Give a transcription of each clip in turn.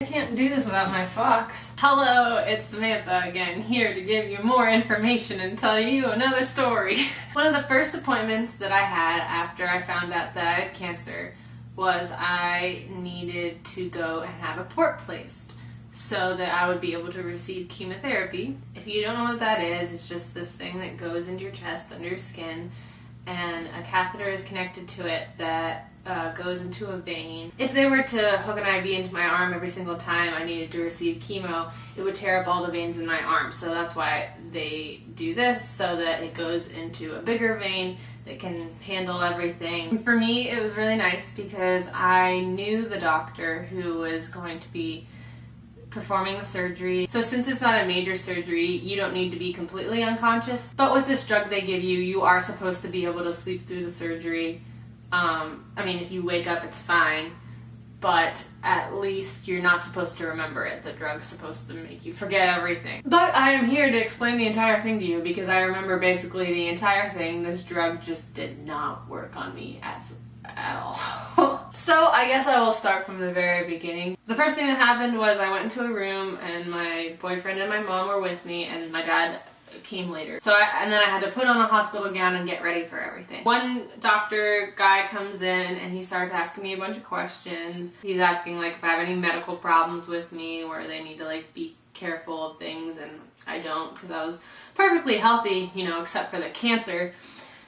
I can't do this without my fox. Hello, it's Samantha again, here to give you more information and tell you another story. One of the first appointments that I had after I found out that I had cancer was I needed to go and have a port placed so that I would be able to receive chemotherapy. If you don't know what that is, it's just this thing that goes into your chest under your skin and a catheter is connected to it that uh, goes into a vein. If they were to hook an IV into my arm every single time I needed to receive chemo, it would tear up all the veins in my arm. So that's why they do this, so that it goes into a bigger vein that can handle everything. For me, it was really nice because I knew the doctor who was going to be performing the surgery. So since it's not a major surgery, you don't need to be completely unconscious. But with this drug they give you, you are supposed to be able to sleep through the surgery. Um, I mean, if you wake up, it's fine. But at least you're not supposed to remember it. The drug's supposed to make you forget everything. But I am here to explain the entire thing to you because I remember basically the entire thing. This drug just did not work on me at at all. so I guess I will start from the very beginning. The first thing that happened was I went into a room and my boyfriend and my mom were with me and my dad came later. So I, and then I had to put on a hospital gown and get ready for everything. One doctor guy comes in and he starts asking me a bunch of questions. He's asking like if I have any medical problems with me where they need to like be careful of things and I don't because I was perfectly healthy, you know, except for the cancer.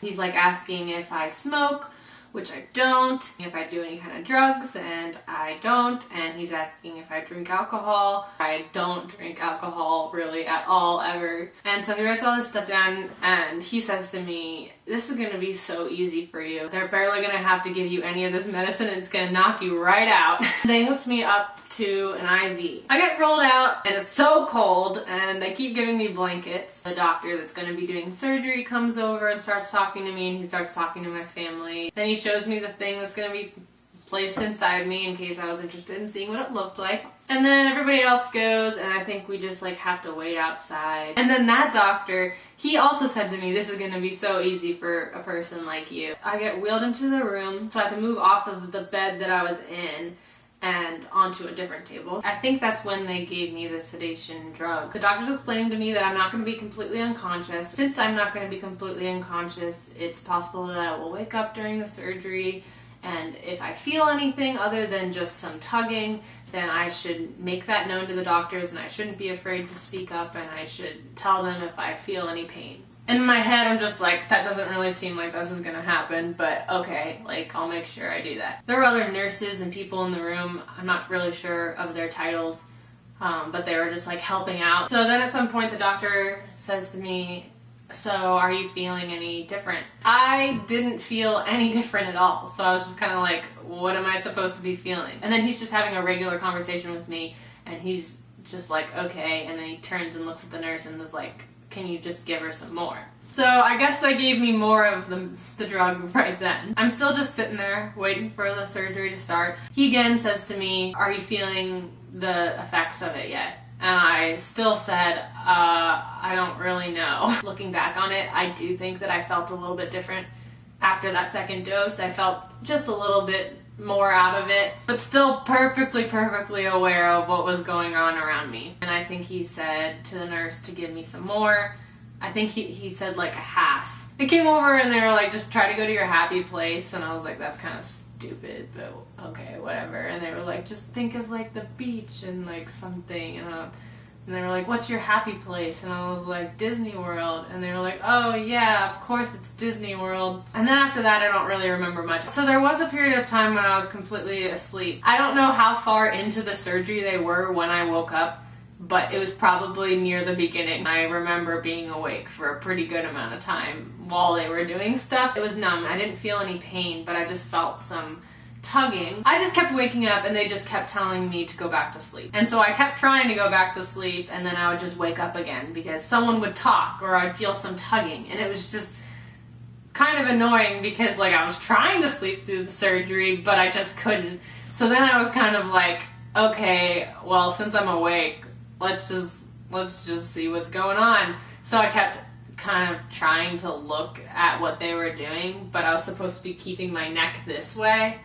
He's like asking if I smoke, which I don't, if I do any kind of drugs, and I don't, and he's asking if I drink alcohol. I don't drink alcohol really at all, ever. And so he writes all this stuff down, and he says to me, this is gonna be so easy for you. They're barely gonna have to give you any of this medicine, it's gonna knock you right out. they hooked me up to an IV. I get rolled out, and it's so cold, and they keep giving me blankets. The doctor that's gonna be doing surgery comes over and starts talking to me, and he starts talking to my family. Then he shows me the thing that's going to be placed inside me in case I was interested in seeing what it looked like. And then everybody else goes and I think we just like have to wait outside. And then that doctor, he also said to me, this is going to be so easy for a person like you. I get wheeled into the room, so I have to move off of the bed that I was in and onto a different table. I think that's when they gave me the sedation drug. The doctor's explaining to me that I'm not going to be completely unconscious. Since I'm not going to be completely unconscious, it's possible that I will wake up during the surgery and if I feel anything other than just some tugging, then I should make that known to the doctors and I shouldn't be afraid to speak up and I should tell them if I feel any pain in my head, I'm just like, that doesn't really seem like this is gonna happen, but okay, like, I'll make sure I do that. There were other nurses and people in the room, I'm not really sure of their titles, um, but they were just like helping out. So then at some point the doctor says to me, so are you feeling any different? I didn't feel any different at all, so I was just kind of like, what am I supposed to be feeling? And then he's just having a regular conversation with me, and he's just like, okay, and then he turns and looks at the nurse and was like, can you just give her some more? So I guess they gave me more of the, the drug right then. I'm still just sitting there waiting for the surgery to start. He again says to me, are you feeling the effects of it yet? And I still said, uh, I don't really know. Looking back on it, I do think that I felt a little bit different after that second dose. I felt just a little bit more out of it, but still perfectly, perfectly aware of what was going on around me. And I think he said to the nurse to give me some more. I think he, he said like a half. They came over and they were like, just try to go to your happy place. And I was like, that's kind of stupid, but okay, whatever. And they were like, just think of like the beach and like something. And I, and they were like, what's your happy place? And I was like, Disney World. And they were like, oh yeah, of course it's Disney World. And then after that, I don't really remember much. So there was a period of time when I was completely asleep. I don't know how far into the surgery they were when I woke up, but it was probably near the beginning. I remember being awake for a pretty good amount of time while they were doing stuff. It was numb. I didn't feel any pain, but I just felt some tugging. I just kept waking up and they just kept telling me to go back to sleep. And so I kept trying to go back to sleep and then I would just wake up again because someone would talk or I'd feel some tugging and it was just kind of annoying because like I was trying to sleep through the surgery but I just couldn't. So then I was kind of like, okay, well since I'm awake, let's just let's just see what's going on. So I kept kind of trying to look at what they were doing, but I was supposed to be keeping my neck this way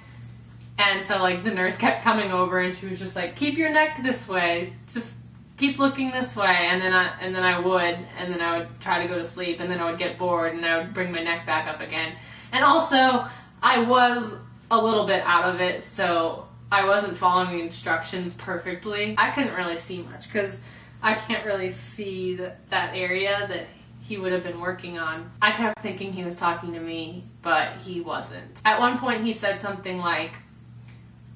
And so like the nurse kept coming over and she was just like, "Keep your neck this way. Just keep looking this way." And then I and then I would and then I would try to go to sleep and then I would get bored and I would bring my neck back up again. And also, I was a little bit out of it, so I wasn't following the instructions perfectly. I couldn't really see much cuz I can't really see that, that area that he would have been working on. I kept thinking he was talking to me, but he wasn't. At one point, he said something like,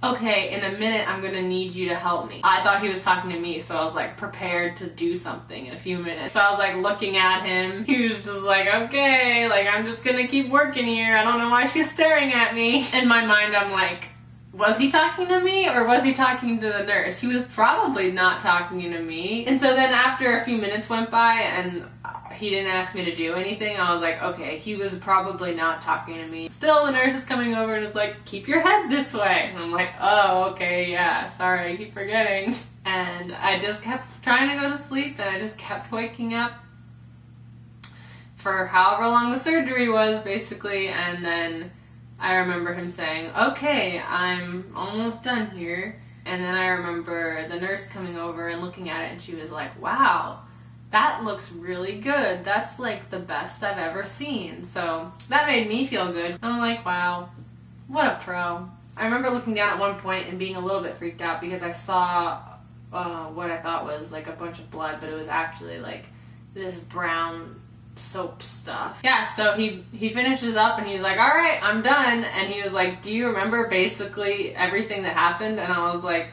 okay, in a minute, I'm gonna need you to help me. I thought he was talking to me, so I was like prepared to do something in a few minutes. So I was like looking at him. He was just like, okay, like I'm just gonna keep working here. I don't know why she's staring at me. In my mind, I'm like, was he talking to me or was he talking to the nurse? He was probably not talking to me. And so then after a few minutes went by and he didn't ask me to do anything, I was like, okay, he was probably not talking to me. Still, the nurse is coming over and it's like, keep your head this way. And I'm like, oh, okay, yeah, sorry, I keep forgetting. And I just kept trying to go to sleep and I just kept waking up for however long the surgery was, basically, and then I remember him saying, okay, I'm almost done here. And then I remember the nurse coming over and looking at it and she was like, wow, that looks really good. That's like the best I've ever seen. So that made me feel good. I'm like, wow, what a pro. I remember looking down at one point and being a little bit freaked out because I saw uh, what I thought was like a bunch of blood, but it was actually like this brown soap stuff. Yeah, so he he finishes up and he's like, "All right, I'm done." And he was like, "Do you remember basically everything that happened?" And I was like,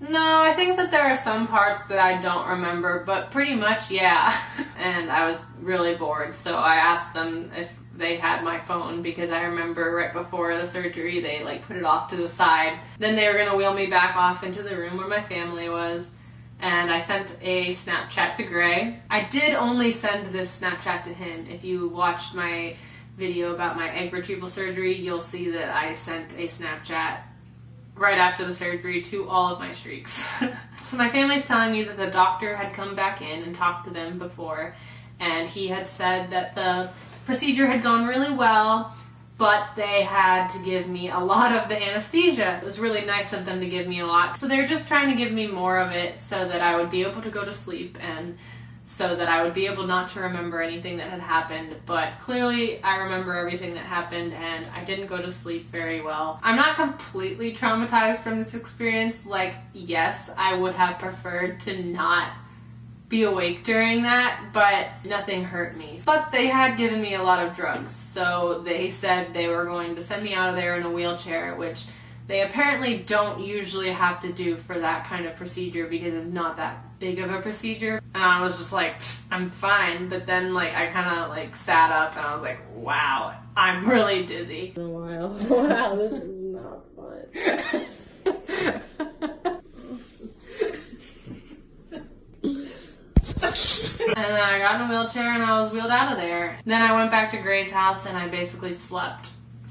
"No, I think that there are some parts that I don't remember, but pretty much, yeah." and I was really bored, so I asked them if they had my phone because I remember right before the surgery they like put it off to the side. Then they were going to wheel me back off into the room where my family was and I sent a Snapchat to Gray. I did only send this Snapchat to him. If you watched my video about my egg retrieval surgery, you'll see that I sent a Snapchat right after the surgery to all of my streaks. so my family's telling me that the doctor had come back in and talked to them before, and he had said that the procedure had gone really well but they had to give me a lot of the anesthesia. It was really nice of them to give me a lot. So they were just trying to give me more of it so that I would be able to go to sleep and so that I would be able not to remember anything that had happened. But clearly, I remember everything that happened and I didn't go to sleep very well. I'm not completely traumatized from this experience. Like, yes, I would have preferred to not be awake during that, but nothing hurt me. But they had given me a lot of drugs, so they said they were going to send me out of there in a wheelchair, which they apparently don't usually have to do for that kind of procedure because it's not that big of a procedure. And I was just like, I'm fine. But then like I kind of like sat up and I was like, wow, I'm really dizzy. A while. Wow, this is not fun. and then I got in a wheelchair and I was wheeled out of there. Then I went back to Gray's house and I basically slept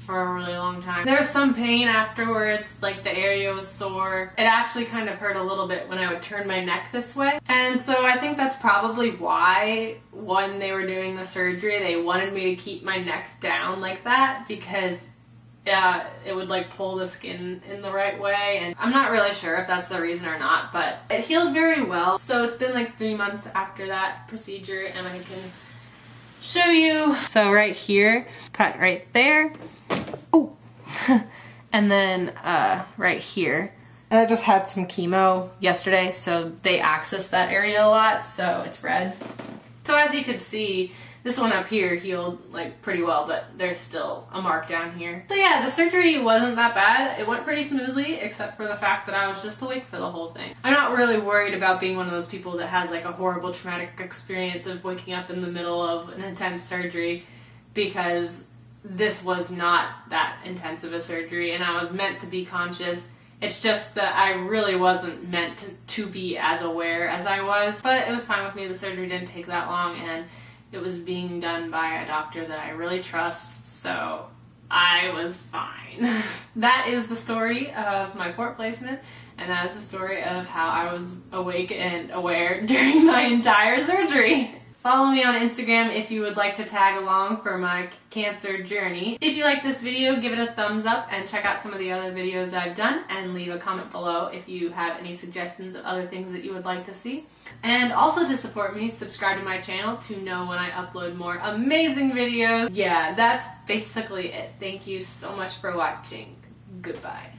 for a really long time. There was some pain afterwards, like the area was sore. It actually kind of hurt a little bit when I would turn my neck this way. And so I think that's probably why when they were doing the surgery, they wanted me to keep my neck down like that because yeah, it would like pull the skin in the right way. And I'm not really sure if that's the reason or not, but it healed very well. So it's been like three months after that procedure and I can show you. So right here, cut right there. Oh, and then uh, right here. And I just had some chemo yesterday, so they access that area a lot, so it's red. So as you can see, this one up here healed like pretty well, but there's still a mark down here. So yeah, the surgery wasn't that bad. It went pretty smoothly, except for the fact that I was just awake for the whole thing. I'm not really worried about being one of those people that has like a horrible traumatic experience of waking up in the middle of an intense surgery because this was not that intense of a surgery and I was meant to be conscious. It's just that I really wasn't meant to, to be as aware as I was, but it was fine with me. The surgery didn't take that long and it was being done by a doctor that I really trust, so I was fine. that is the story of my port placement, and that is the story of how I was awake and aware during my entire surgery. Follow me on Instagram if you would like to tag along for my cancer journey. If you like this video, give it a thumbs up and check out some of the other videos I've done and leave a comment below if you have any suggestions of other things that you would like to see. And also to support me, subscribe to my channel to know when I upload more amazing videos. Yeah, that's basically it. Thank you so much for watching. Goodbye.